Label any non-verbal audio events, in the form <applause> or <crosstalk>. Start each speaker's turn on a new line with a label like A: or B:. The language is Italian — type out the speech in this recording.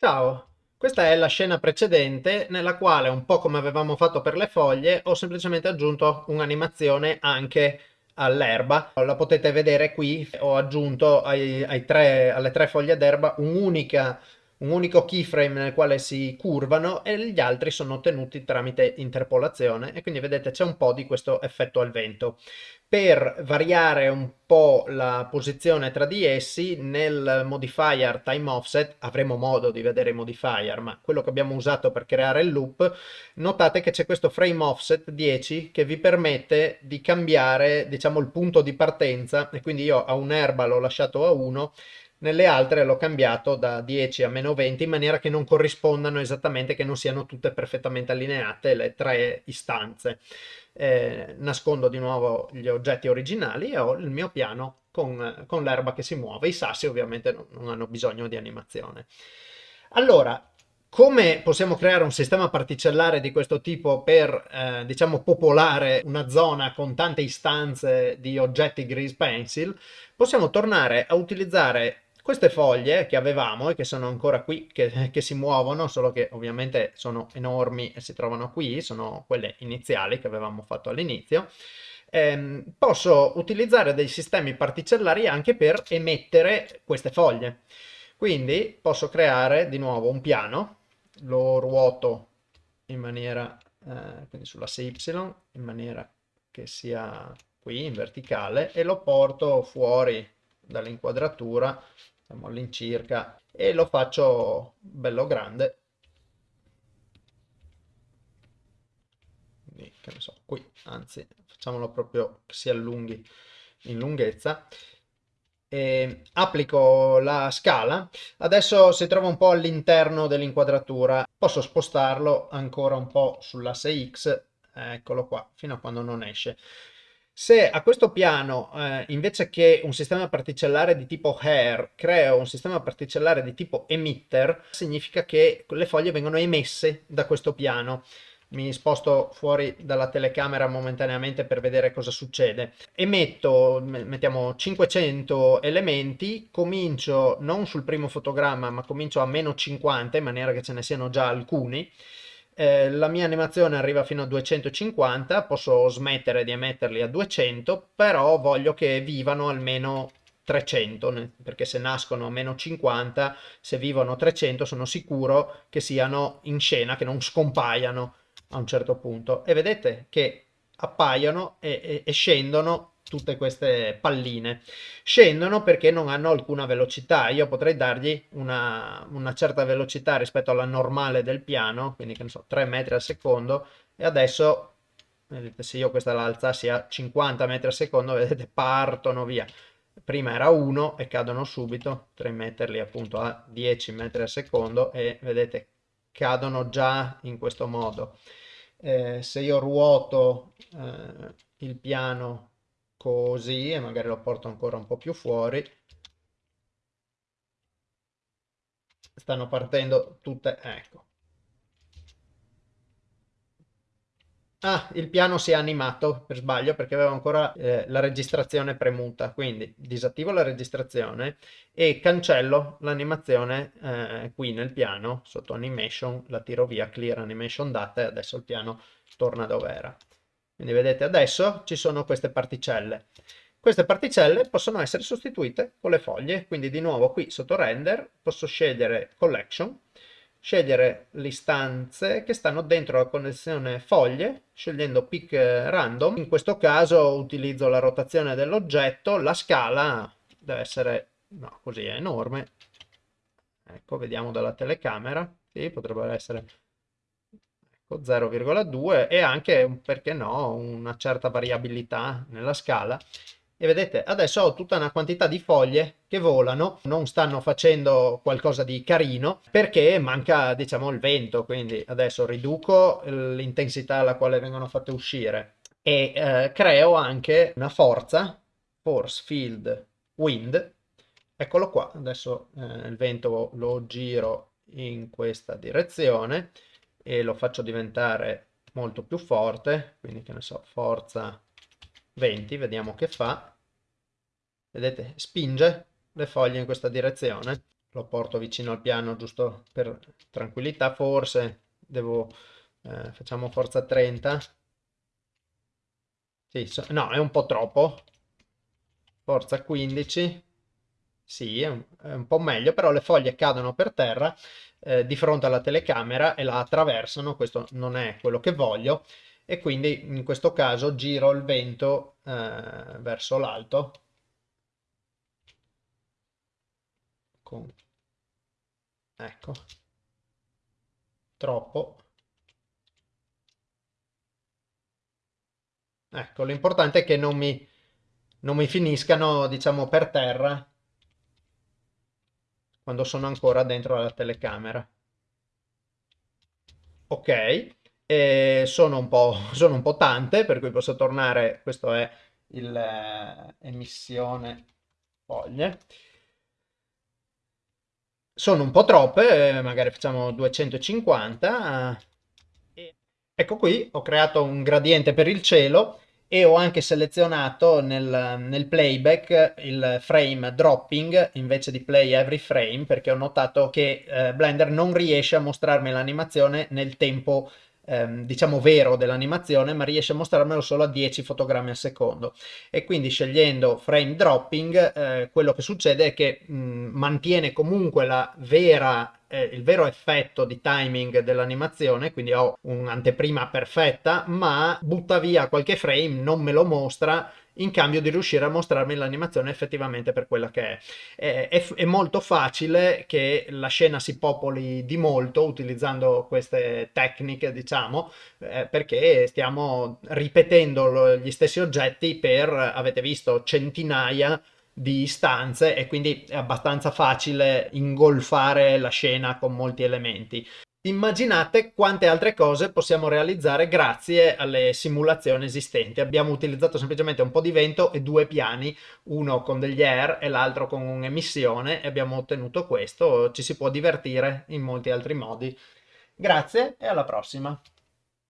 A: Ciao, questa è la scena precedente nella quale, un po' come avevamo fatto per le foglie, ho semplicemente aggiunto un'animazione anche all'erba. La potete vedere qui, ho aggiunto ai, ai tre, alle tre foglie d'erba un'unica un unico keyframe nel quale si curvano e gli altri sono ottenuti tramite interpolazione e quindi vedete c'è un po' di questo effetto al vento. Per variare un po' la posizione tra di essi nel modifier time offset avremo modo di vedere i modifier ma quello che abbiamo usato per creare il loop notate che c'è questo frame offset 10 che vi permette di cambiare diciamo il punto di partenza e quindi io a un'erba l'ho lasciato a 1 nelle altre l'ho cambiato da 10 a meno 20 in maniera che non corrispondano esattamente, che non siano tutte perfettamente allineate le tre istanze. Eh, nascondo di nuovo gli oggetti originali e ho il mio piano con, con l'erba che si muove. I sassi ovviamente non, non hanno bisogno di animazione. Allora, come possiamo creare un sistema particellare di questo tipo per, eh, diciamo, popolare una zona con tante istanze di oggetti grease pencil? Possiamo tornare a utilizzare queste foglie che avevamo e che sono ancora qui, che, che, si muovono, solo che ovviamente sono enormi e si trovano qui, sono quelle iniziali che avevamo fatto all'inizio, ehm, posso utilizzare dei sistemi particellari anche per emettere queste foglie. Quindi posso creare di nuovo un piano, lo ruoto in maniera, eh, quindi sull'asse Y, in maniera che sia qui in verticale e lo porto fuori dall'inquadratura siamo all'incirca. E lo faccio bello grande. Quindi che ne so qui anzi facciamolo proprio che si allunghi in lunghezza. E applico la scala. Adesso si trova un po' all'interno dell'inquadratura. Posso spostarlo ancora un po' sull'asse X eccolo qua fino a quando non esce se a questo piano, eh, invece che un sistema particellare di tipo hair, creo un sistema particellare di tipo emitter, significa che le foglie vengono emesse da questo piano. Mi sposto fuori dalla telecamera momentaneamente per vedere cosa succede. Emetto, mettiamo 500 elementi, comincio non sul primo fotogramma, ma comincio a meno 50 in maniera che ce ne siano già alcuni eh, la mia animazione arriva fino a 250, posso smettere di emetterli a 200, però voglio che vivano almeno 300, perché se nascono a meno 50, se vivono 300 sono sicuro che siano in scena, che non scompaiano a un certo punto. E vedete che appaiono e, e, e scendono tutte queste palline. Scendono perché non hanno alcuna velocità. Io potrei dargli una, una certa velocità rispetto alla normale del piano, quindi che ne so, 3 metri al secondo, e adesso, vedete, se io questa la alzassi a 50 metri al secondo, vedete, partono via. Prima era 1 e cadono subito, 3 metterli appunto a 10 metri al secondo e vedete, cadono già in questo modo. Eh, se io ruoto eh, il piano così e magari lo porto ancora un po' più fuori stanno partendo tutte ecco Ah, il piano si è animato per sbaglio perché avevo ancora eh, la registrazione premuta, quindi disattivo la registrazione e cancello l'animazione eh, qui nel piano, sotto animation, la tiro via, clear animation data e adesso il piano torna dove era. Quindi vedete adesso ci sono queste particelle. Queste particelle possono essere sostituite con le foglie, quindi di nuovo qui sotto render posso scegliere collection, scegliere le istanze che stanno dentro la connessione foglie, scegliendo pick random. In questo caso utilizzo la rotazione dell'oggetto, la scala deve essere, no, così è enorme. Ecco, vediamo dalla telecamera, sì, potrebbero essere 0,2 e anche, perché no, una certa variabilità nella scala. E vedete, adesso ho tutta una quantità di foglie che volano, non stanno facendo qualcosa di carino perché manca, diciamo, il vento, quindi adesso riduco l'intensità alla quale vengono fatte uscire. E eh, creo anche una forza, force field wind, eccolo qua, adesso eh, il vento lo giro in questa direzione e lo faccio diventare molto più forte, quindi che ne so, forza 20, vediamo che fa. Vedete, spinge le foglie in questa direzione. lo porto vicino al piano giusto per tranquillità, forse devo, eh, facciamo forza 30, sì, so, no, è un po' troppo, forza 15, sì, è un, è un po' meglio, però le foglie cadono per terra eh, di fronte alla telecamera e la attraversano, questo non è quello che voglio, e quindi in questo caso giro il vento eh, verso l'alto. Con... ecco. Troppo. Ecco l'importante è che non mi, non mi finiscano diciamo per terra quando sono ancora dentro la telecamera. Ok e sono un po', <laughs> sono un po tante per cui posso tornare. Questo è l'emissione eh, foglie sono un po' troppe, eh, magari facciamo 250. Ecco qui, ho creato un gradiente per il cielo e ho anche selezionato nel, nel, playback il frame dropping invece di play every frame perché ho notato che eh, Blender non riesce a mostrarmi l'animazione nel tempo ehm, diciamo vero dell'animazione ma riesce a mostrarmelo solo a 10 fotogrammi al secondo. E quindi scegliendo frame dropping eh, quello che succede è che mh, mantiene comunque la vera eh, il vero effetto di timing dell'animazione, quindi ho un'anteprima perfetta, ma butta via qualche frame, non me lo mostra in cambio di riuscire a mostrarmi l'animazione effettivamente per quella che è. È, è. molto facile che la scena si popoli di molto utilizzando queste tecniche, diciamo, eh, perché stiamo ripetendo gli stessi oggetti per, avete visto, centinaia di istanze e quindi è abbastanza facile ingolfare la scena con molti elementi. Immaginate quante altre cose possiamo realizzare grazie alle simulazioni esistenti. Abbiamo utilizzato semplicemente un po' di vento e due piani, uno con degli air e l'altro con un'emissione e abbiamo ottenuto questo. Ci si può divertire in molti altri modi. Grazie e alla prossima!